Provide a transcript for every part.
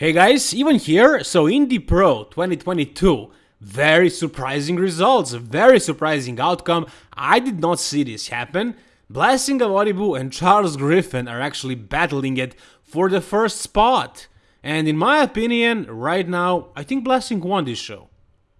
Hey guys, even here, so Indy Pro 2022, very surprising results, very surprising outcome. I did not see this happen. Blessing of Awodibu and Charles Griffin are actually battling it for the first spot. And in my opinion, right now, I think Blessing won this show.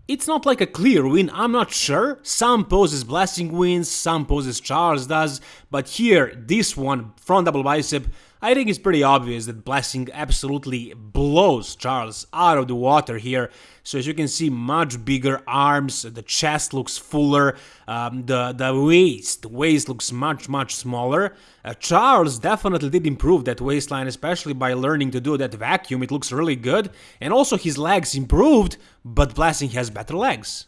It's not like a clear win, I'm not sure. Some poses Blessing wins, some poses Charles does, but here, this one, front double bicep, I think it's pretty obvious that Blessing absolutely blows Charles out of the water here. So as you can see, much bigger arms, the chest looks fuller, um, the, the waist, the waist looks much, much smaller. Uh, Charles definitely did improve that waistline, especially by learning to do that vacuum, it looks really good. And also his legs improved, but Blessing has better legs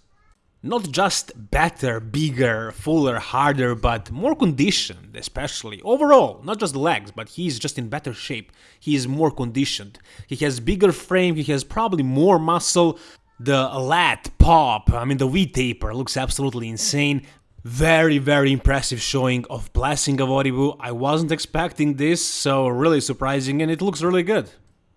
not just better, bigger, fuller, harder, but more conditioned, especially. Overall, not just legs, but he's just in better shape. He is more conditioned. He has bigger frame, he has probably more muscle. The lat pop, I mean the V-taper looks absolutely insane. Very, very impressive showing of Blessing Awodibu. I wasn't expecting this, so really surprising and it looks really good.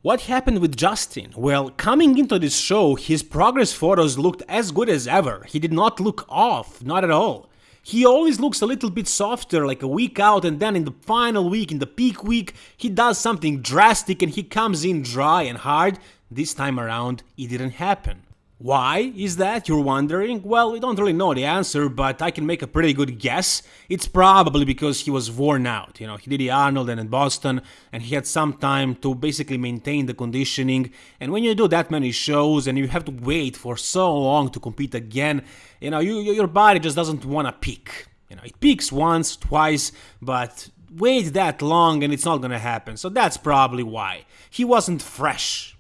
What happened with Justin? Well, coming into this show, his progress photos looked as good as ever. He did not look off, not at all. He always looks a little bit softer, like a week out, and then in the final week, in the peak week, he does something drastic and he comes in dry and hard. This time around, it didn't happen. Why is that, you're wondering? Well, we don't really know the answer, but I can make a pretty good guess. It's probably because he was worn out. You know, he did the Arnold and in Boston, and he had some time to basically maintain the conditioning. And when you do that many shows and you have to wait for so long to compete again, you know, you, your body just doesn't want to peak. You know, it peaks once, twice, but wait that long and it's not gonna happen. So that's probably why. He wasn't fresh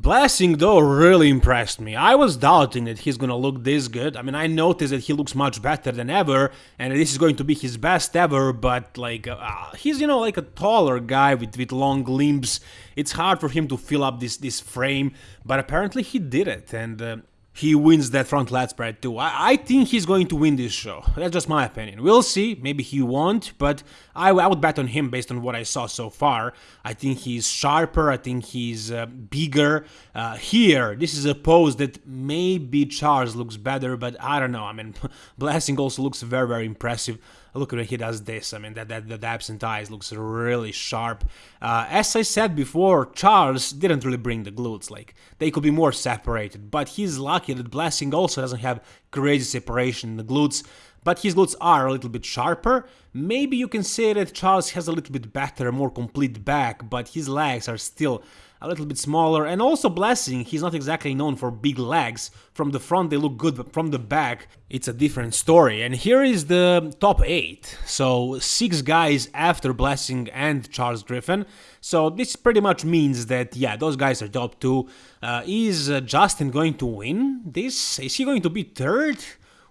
Blessing though really impressed me. I was doubting that he's gonna look this good. I mean, I noticed that he looks much better than ever, and this is going to be his best ever. But like, uh, he's you know like a taller guy with with long limbs. It's hard for him to fill up this this frame, but apparently he did it, and uh, he wins that front lat spread too. I, I, think he's going to win this show. That's just my opinion. We'll see. Maybe he won't, but I, I would bet on him based on what I saw so far. I think he's sharper. I think he's uh, bigger. Uh, here, this is a pose that maybe Charles looks better, but I don't know. I mean, Blessing also looks very, very impressive look at when he does this. I mean, that, that, that abs and thighs looks really sharp. Uh, as I said before, Charles didn't really bring the glutes. Like, they could be more separated. But he's lucky that Blessing also doesn't have crazy separation in the glutes. But his glutes are a little bit sharper. Maybe you can say that Charles has a little bit better, more complete back, but his legs are still a little bit smaller, and also Blessing, he's not exactly known for big legs. From the front they look good, but from the back it's a different story. And here is the top 8, so 6 guys after Blessing and Charles Griffin. So this pretty much means that, yeah, those guys are top 2. Uh, is uh, Justin going to win this? Is he going to be third?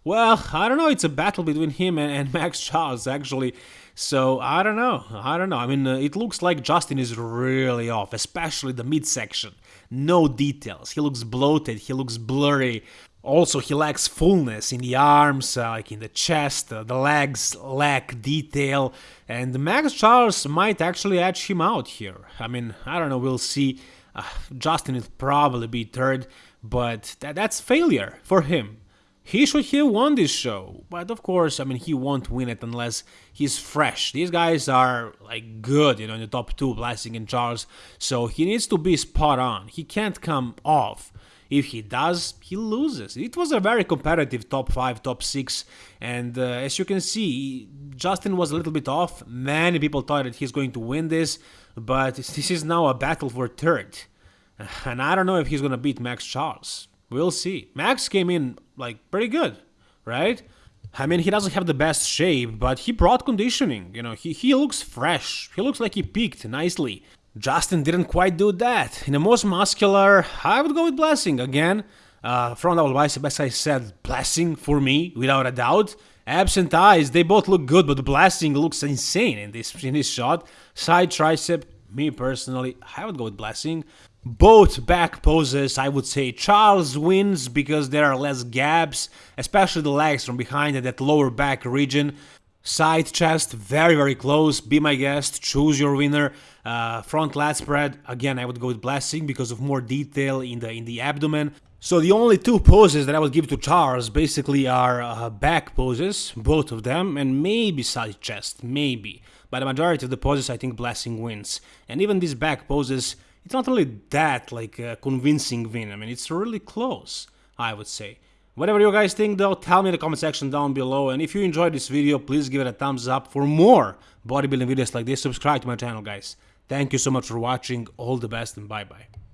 Well, I don't know, it's a battle between him and, and Max Charles, actually. So I don't know. I don't know. I mean, uh, it looks like Justin is really off, especially the midsection. No details. He looks bloated. He looks blurry. Also, he lacks fullness in the arms, uh, like in the chest. Uh, the legs lack detail, and Max Charles might actually edge him out here. I mean, I don't know. We'll see. Uh, Justin will probably be third, but th that's failure for him. He should have won this show, but of course, I mean, he won't win it unless he's fresh. These guys are like good, you know, in the top two, Blessing and Charles, so he needs to be spot on. He can't come off. If he does, he loses. It was a very competitive top 5, top 6, and uh, as you can see, Justin was a little bit off. Many people thought that he's going to win this, but this is now a battle for third. And I don't know if he's going to beat Max Charles. We'll see. Max came in like pretty good, right? I mean, he doesn't have the best shape, but he brought conditioning. You know, he, he looks fresh. He looks like he peaked nicely. Justin didn't quite do that. In the most muscular, I would go with Blessing again. Uh, front double bicep, as I said, Blessing for me, without a doubt. Abs and thighs, they both look good, but Blessing looks insane in this in this shot. Side tricep, me personally, I would go with Blessing. Both back poses, I would say Charles wins because there are less gaps, especially the legs from behind at that lower back region. Side chest, very very close. Be my guest. Choose your winner. Uh, front lat spread. Again, I would go with blessing because of more detail in the in the abdomen. So the only two poses that I would give to Charles basically are uh, back poses, both of them, and maybe side chest, maybe. But the majority of the poses, I think Blessing wins. And even these back poses, it's not really that like a convincing win. I mean, it's really close, I would say. Whatever you guys think though, tell me in the comment section down below. And if you enjoyed this video, please give it a thumbs up. For more bodybuilding videos like this, subscribe to my channel, guys. Thank you so much for watching. All the best and bye-bye.